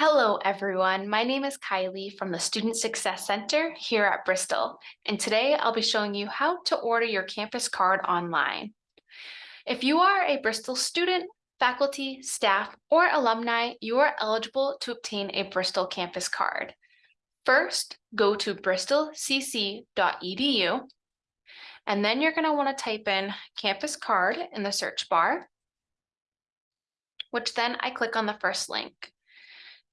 Hello, everyone. My name is Kylie from the Student Success Center here at Bristol, and today I'll be showing you how to order your campus card online. If you are a Bristol student, faculty, staff, or alumni, you are eligible to obtain a Bristol campus card. First, go to bristolcc.edu, and then you're going to want to type in campus card in the search bar, which then I click on the first link.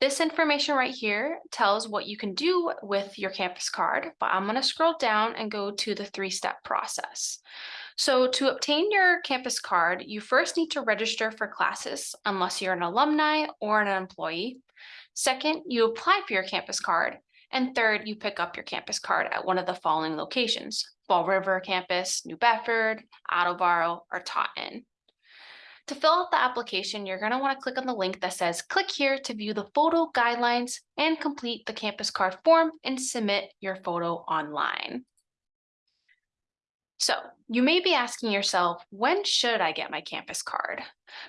This information right here tells what you can do with your campus card, but I'm going to scroll down and go to the three-step process. So to obtain your campus card, you first need to register for classes unless you're an alumni or an employee. Second, you apply for your campus card. And third, you pick up your campus card at one of the following locations, Fall River campus, New Bedford, Attleboro, or Taunton. To fill out the application, you're going to want to click on the link that says click here to view the photo guidelines and complete the campus card form and submit your photo online. So you may be asking yourself, when should I get my campus card?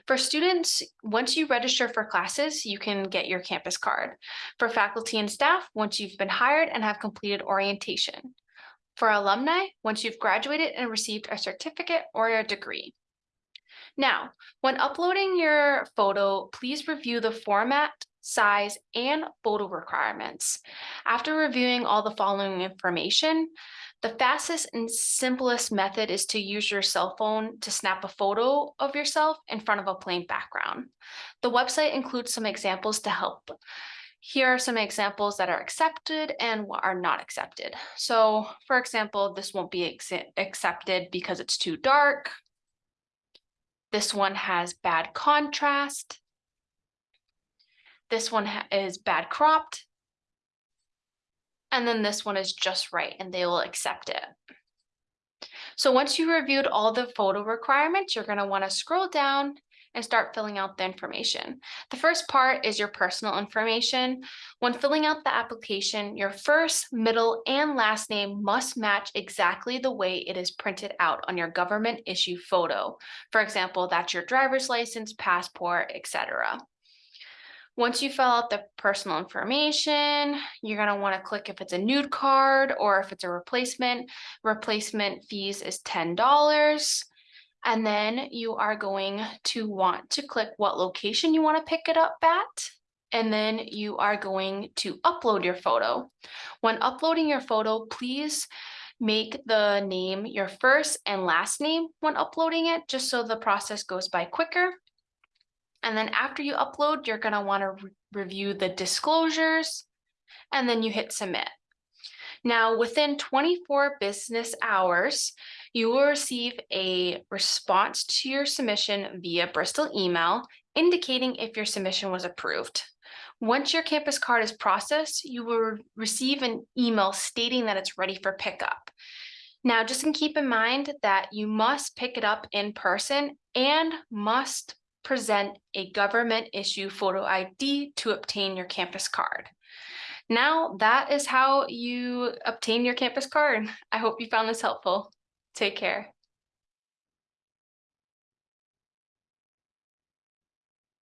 For students, once you register for classes, you can get your campus card. For faculty and staff, once you've been hired and have completed orientation. For alumni, once you've graduated and received a certificate or a degree. Now, when uploading your photo, please review the format, size, and photo requirements. After reviewing all the following information, the fastest and simplest method is to use your cell phone to snap a photo of yourself in front of a plain background. The website includes some examples to help. Here are some examples that are accepted and what are not accepted. So for example, this won't be accepted because it's too dark, this one has bad contrast. This one is bad cropped. And then this one is just right and they will accept it. So once you reviewed all the photo requirements, you're going to want to scroll down and start filling out the information. The first part is your personal information. When filling out the application, your first, middle, and last name must match exactly the way it is printed out on your government issue photo. For example, that's your driver's license, passport, etc. Once you fill out the personal information, you're going to want to click if it's a nude card or if it's a replacement. Replacement fees is $10. And then you are going to want to click what location you want to pick it up at. And then you are going to upload your photo. When uploading your photo, please make the name your first and last name when uploading it, just so the process goes by quicker. And then after you upload, you're going to want to re review the disclosures and then you hit submit. Now, within 24 business hours, you will receive a response to your submission via Bristol email indicating if your submission was approved. Once your campus card is processed, you will receive an email stating that it's ready for pickup. Now, just keep in mind that you must pick it up in person and must present a government issue photo ID to obtain your campus card. Now that is how you obtain your campus card. I hope you found this helpful. Take care.